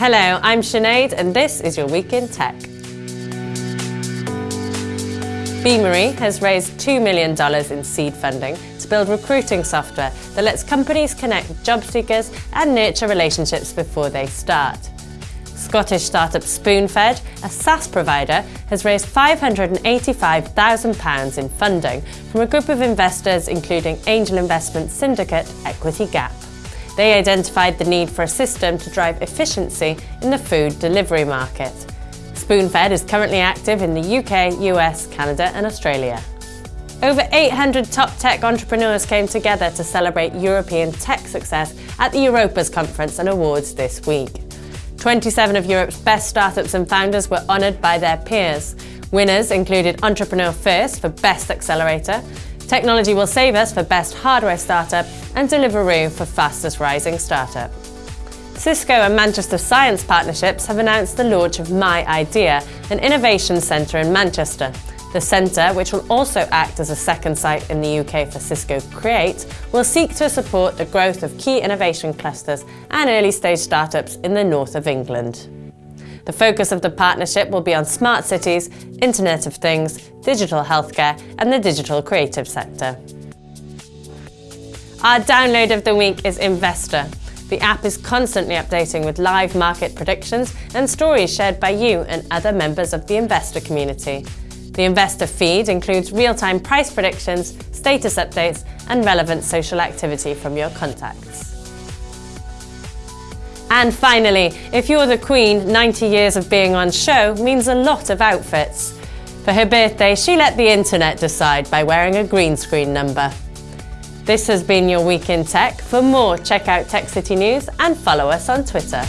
Hello, I'm Sinead and this is your Week in Tech. Beamery has raised $2 million in seed funding to build recruiting software that lets companies connect job seekers and nurture relationships before they start. Scottish startup Spoonfed, a SaaS provider, has raised £585,000 in funding from a group of investors including angel investment syndicate Equity Gap. They identified the need for a system to drive efficiency in the food delivery market. Spoonfed is currently active in the UK, US, Canada and Australia. Over 800 top tech entrepreneurs came together to celebrate European tech success at the Europas Conference and Awards this week. 27 of Europe's best startups and founders were honoured by their peers. Winners included Entrepreneur First for Best Accelerator, Technology Will Save Us for Best Hardware Startup, and Deliveroo for Fastest Rising Startup. Cisco and Manchester Science Partnerships have announced the launch of My Idea, an innovation centre in Manchester. The centre, which will also act as a second site in the UK for Cisco Create, will seek to support the growth of key innovation clusters and early stage startups in the north of England. The focus of the partnership will be on smart cities, Internet of Things, digital healthcare and the digital creative sector. Our download of the week is Investor. The app is constantly updating with live market predictions and stories shared by you and other members of the investor community. The investor feed includes real-time price predictions, status updates and relevant social activity from your contacts. And finally, if you're the Queen, 90 years of being on show means a lot of outfits. For her birthday, she let the internet decide by wearing a green screen number. This has been your Week in Tech. For more, check out Tech City News and follow us on Twitter.